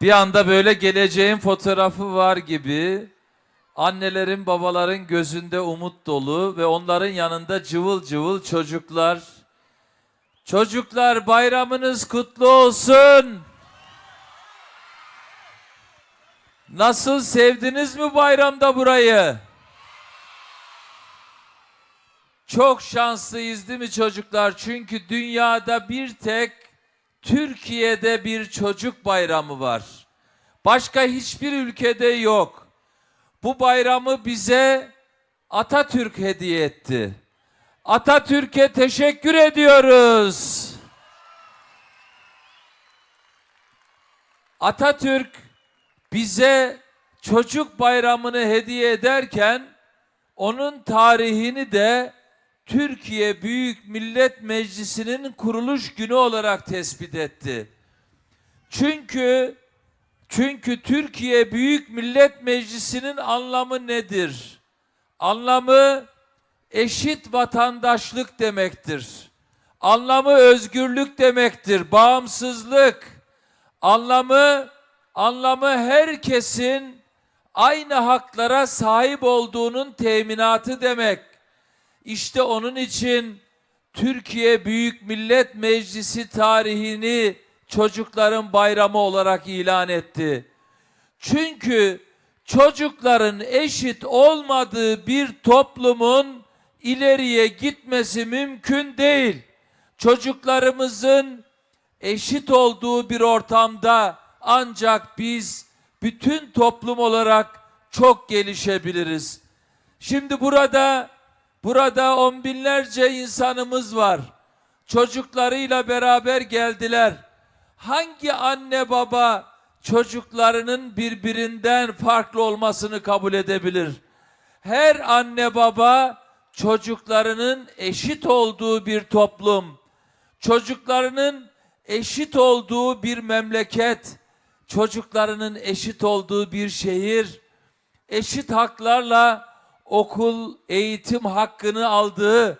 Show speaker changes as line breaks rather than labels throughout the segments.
Bir anda böyle geleceğin fotoğrafı var gibi annelerin babaların gözünde umut dolu ve onların yanında cıvıl cıvıl çocuklar. Çocuklar bayramınız kutlu olsun. Nasıl sevdiniz mi bayramda burayı? Çok şanslıyız değil mi çocuklar? Çünkü dünyada bir tek Türkiye'de bir çocuk bayramı var. Başka hiçbir ülkede yok. Bu bayramı bize Atatürk hediye etti. Atatürk'e teşekkür ediyoruz. Atatürk bize çocuk bayramını hediye ederken onun tarihini de Türkiye Büyük Millet Meclisi'nin kuruluş günü olarak tespit etti. Çünkü çünkü Türkiye Büyük Millet Meclisi'nin anlamı nedir? Anlamı eşit vatandaşlık demektir. Anlamı özgürlük demektir, bağımsızlık. Anlamı anlamı herkesin aynı haklara sahip olduğunun teminatı demek. İşte onun için Türkiye Büyük Millet Meclisi tarihini çocukların bayramı olarak ilan etti. Çünkü çocukların eşit olmadığı bir toplumun ileriye gitmesi mümkün değil. Çocuklarımızın eşit olduğu bir ortamda ancak biz bütün toplum olarak çok gelişebiliriz. Şimdi burada burada on binlerce insanımız var. Çocuklarıyla beraber geldiler. Hangi anne baba çocuklarının birbirinden farklı olmasını kabul edebilir? Her anne baba çocuklarının eşit olduğu bir toplum, çocuklarının eşit olduğu bir memleket, çocuklarının eşit olduğu bir şehir, eşit haklarla okul, eğitim hakkını aldığı,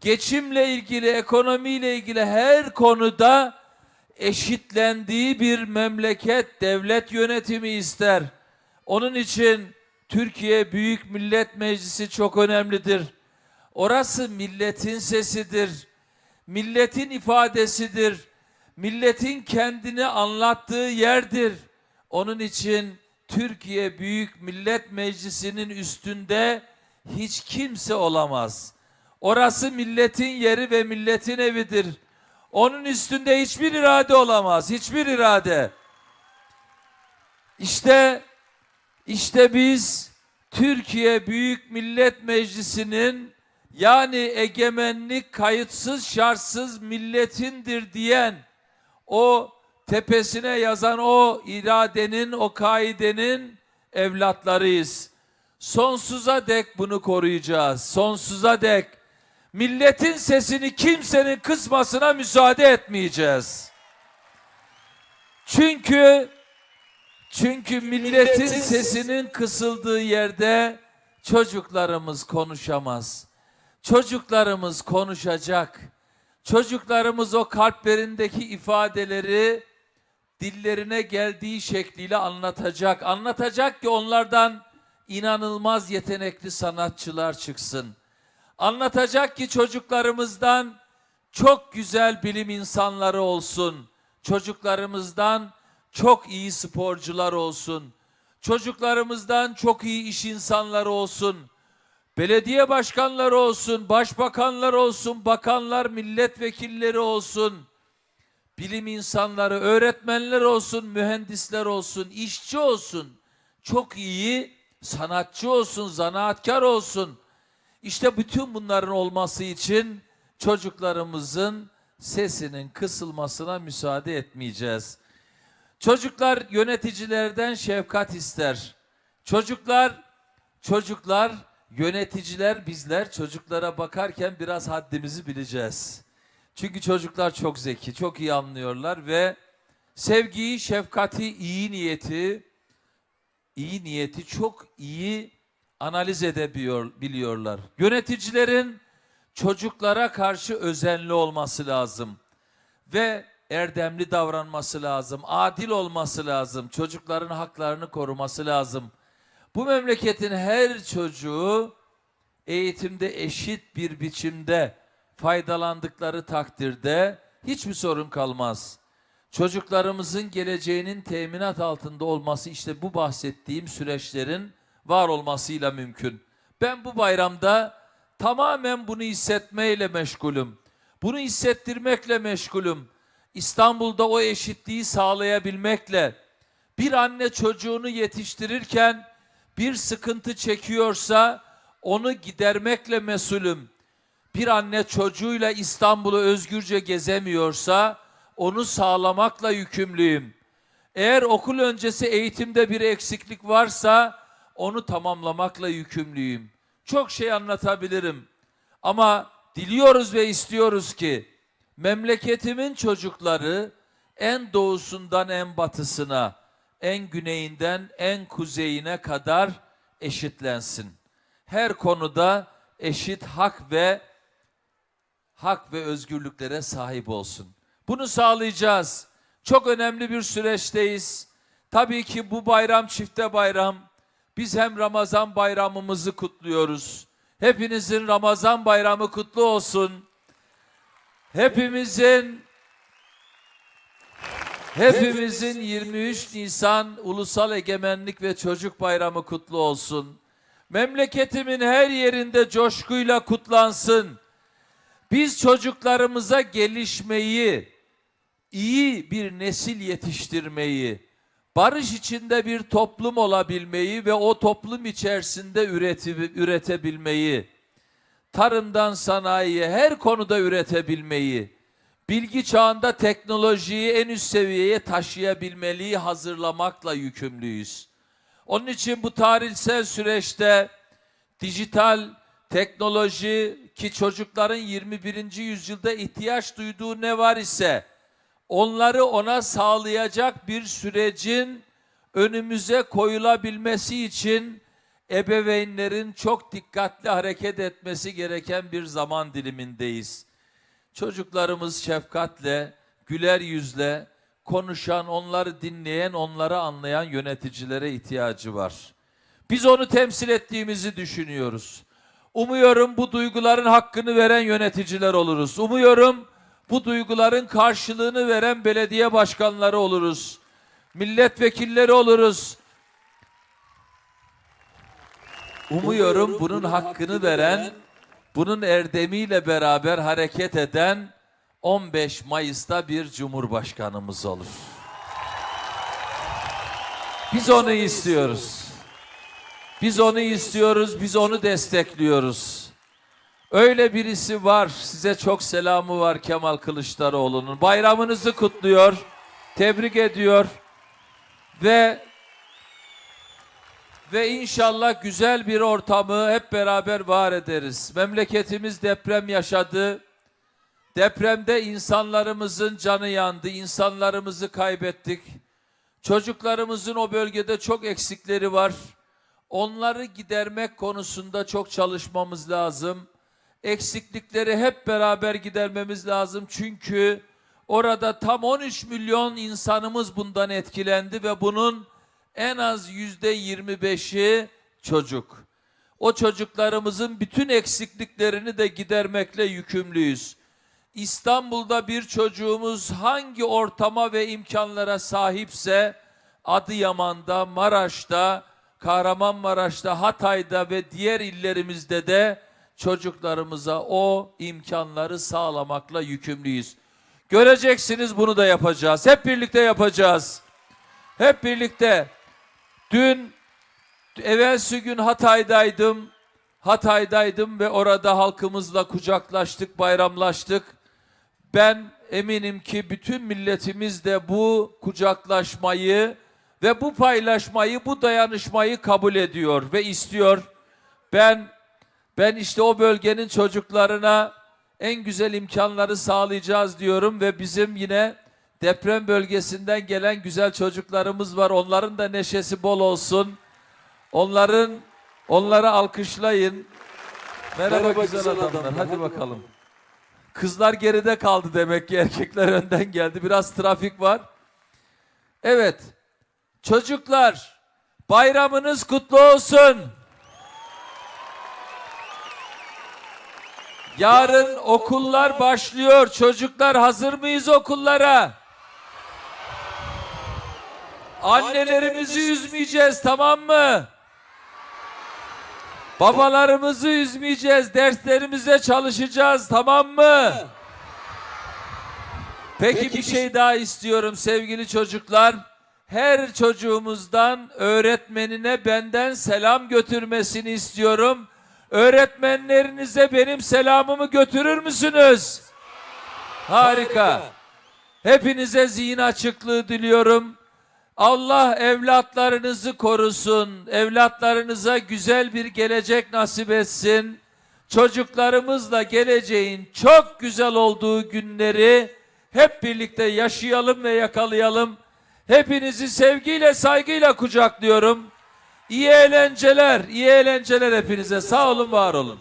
geçimle ilgili, ekonomiyle ilgili her konuda eşitlendiği bir memleket, devlet yönetimi ister. Onun için Türkiye Büyük Millet Meclisi çok önemlidir. Orası milletin sesidir. Milletin ifadesidir. Milletin kendini anlattığı yerdir. Onun için Türkiye Büyük Millet Meclisi'nin üstünde hiç kimse olamaz. Orası milletin yeri ve milletin evidir. Onun üstünde hiçbir irade olamaz. Hiçbir irade. İşte işte biz Türkiye Büyük Millet Meclisi'nin yani egemenlik kayıtsız şartsız milletindir diyen o tepesine yazan o iradenin, o kaidenin evlatlarıyız. Sonsuza dek bunu koruyacağız. Sonsuza dek milletin sesini kimsenin kısmasına müsaade etmeyeceğiz. Çünkü çünkü milletin sesinin kısıldığı yerde çocuklarımız konuşamaz. Çocuklarımız konuşacak. Çocuklarımız o kalplerindeki ifadeleri dillerine geldiği şekliyle anlatacak. Anlatacak ki onlardan inanılmaz yetenekli sanatçılar çıksın. Anlatacak ki çocuklarımızdan çok güzel bilim insanları olsun. Çocuklarımızdan çok iyi sporcular olsun. Çocuklarımızdan çok iyi iş insanları olsun. Belediye başkanları olsun, başbakanlar olsun, bakanlar, milletvekilleri olsun. Bilim insanları, öğretmenler olsun, mühendisler olsun, işçi olsun. Çok iyi sanatçı olsun, zanaatkar olsun. İşte bütün bunların olması için çocuklarımızın sesinin kısılmasına müsaade etmeyeceğiz. Çocuklar yöneticilerden şefkat ister. Çocuklar çocuklar yöneticiler bizler çocuklara bakarken biraz haddimizi bileceğiz. Çünkü çocuklar çok zeki, çok iyi anlıyorlar ve sevgiyi, şefkati, iyi niyeti, iyi niyeti çok iyi analiz edebiliyor biliyorlar. Yöneticilerin çocuklara karşı özenli olması lazım. Ve erdemli davranması lazım, adil olması lazım, çocukların haklarını koruması lazım. Bu memleketin her çocuğu eğitimde eşit bir biçimde faydalandıkları takdirde hiçbir sorun kalmaz. Çocuklarımızın geleceğinin teminat altında olması işte bu bahsettiğim süreçlerin var olmasıyla mümkün. Ben bu bayramda tamamen bunu hissetmeyle meşgulüm. Bunu hissettirmekle meşgulüm. İstanbul'da o eşitliği sağlayabilmekle bir anne çocuğunu yetiştirirken bir sıkıntı çekiyorsa onu gidermekle mesulüm. Bir anne çocuğuyla İstanbul'u özgürce gezemiyorsa onu sağlamakla yükümlüyüm. Eğer okul öncesi eğitimde bir eksiklik varsa onu tamamlamakla yükümlüyüm. Çok şey anlatabilirim. Ama diliyoruz ve istiyoruz ki memleketimin çocukları en doğusundan en batısına, en güneyinden en kuzeyine kadar eşitlensin. Her konuda eşit hak ve hak ve özgürlüklere sahip olsun. Bunu sağlayacağız. Çok önemli bir süreçteyiz. Tabii ki bu bayram çifte bayram. Biz hem Ramazan bayramımızı kutluyoruz. Hepinizin Ramazan bayramı kutlu olsun. Hepimizin Hepimizin 23 Nisan Ulusal Egemenlik ve Çocuk Bayramı kutlu olsun. Memleketimin her yerinde coşkuyla kutlansın. Biz çocuklarımıza gelişmeyi, iyi bir nesil yetiştirmeyi, barış içinde bir toplum olabilmeyi ve o toplum içerisinde üreti, üretebilmeyi, tarımdan sanayiye her konuda üretebilmeyi, bilgi çağında teknolojiyi en üst seviyeye taşıyabilmeliyi hazırlamakla yükümlüyüz. Onun için bu tarihsel süreçte dijital teknoloji ki çocukların 21. yüzyılda ihtiyaç duyduğu ne var ise onları ona sağlayacak bir sürecin önümüze koyulabilmesi için ebeveynlerin çok dikkatli hareket etmesi gereken bir zaman dilimindeyiz. Çocuklarımız şefkatle, güler yüzle konuşan, onları dinleyen, onları anlayan yöneticilere ihtiyacı var. Biz onu temsil ettiğimizi düşünüyoruz. Umuyorum bu duyguların hakkını veren yöneticiler oluruz. Umuyorum bu duyguların karşılığını veren belediye başkanları oluruz. Milletvekilleri oluruz. Umuyorum bunun hakkını veren, bunun erdemiyle beraber hareket eden 15 Mayıs'ta bir cumhurbaşkanımız olur. Biz onu istiyoruz. Biz onu istiyoruz, biz onu destekliyoruz. Öyle birisi var, size çok selamı var Kemal Kılıçdaroğlu'nun. Bayramınızı kutluyor, tebrik ediyor ve ve inşallah güzel bir ortamı hep beraber var ederiz. Memleketimiz deprem yaşadı. Depremde insanlarımızın canı yandı, insanlarımızı kaybettik. Çocuklarımızın o bölgede çok eksikleri var. Onları gidermek konusunda çok çalışmamız lazım. Eksiklikleri hep beraber gidermemiz lazım. Çünkü orada tam 13 milyon insanımız bundan etkilendi ve bunun en az yüzde 25'i çocuk. O çocuklarımızın bütün eksikliklerini de gidermekle yükümlüyüz. İstanbul'da bir çocuğumuz hangi ortama ve imkanlara sahipse Adıyaman'da, Maraş'ta, Kahramanmaraş'ta, Hatay'da ve diğer illerimizde de çocuklarımıza o imkanları sağlamakla yükümlüyüz. Göreceksiniz bunu da yapacağız. Hep birlikte yapacağız. Hep birlikte. Dün evvelsi gün Hatay'daydım. Hatay'daydım ve orada halkımızla kucaklaştık, bayramlaştık. Ben eminim ki bütün milletimiz de bu kucaklaşmayı ve bu paylaşmayı, bu dayanışmayı kabul ediyor ve istiyor. Ben ben işte o bölgenin çocuklarına en güzel imkanları sağlayacağız diyorum ve bizim yine deprem bölgesinden gelen güzel çocuklarımız var. Onların da neşesi bol olsun. Onların onları alkışlayın. Merhaba,
Merhaba
güzel,
güzel
adamlar.
adamlar,
Hadi
hadi
bakalım. Kızlar geride kaldı demek ki erkekler önden geldi. Biraz trafik var. Evet. Çocuklar bayramınız kutlu olsun. Yarın okullar başlıyor. Çocuklar hazır mıyız okullara? Annelerimizi üzmeyeceğiz tamam mı? Babalarımızı üzmeyeceğiz. Derslerimize çalışacağız tamam mı? Peki bir şey daha istiyorum sevgili çocuklar. Her çocuğumuzdan öğretmenine benden selam götürmesini istiyorum. Öğretmenlerinize benim selamımı götürür müsünüz? Harika. Hepinize zihin açıklığı diliyorum. Allah evlatlarınızı korusun. Evlatlarınıza güzel bir gelecek nasip etsin. Çocuklarımızla geleceğin çok güzel olduğu günleri hep birlikte yaşayalım ve yakalayalım. Hepinizi sevgiyle, saygıyla kucaklıyorum. İyi eğlenceler, iyi eğlenceler hepinize. Sağ olun, var olun.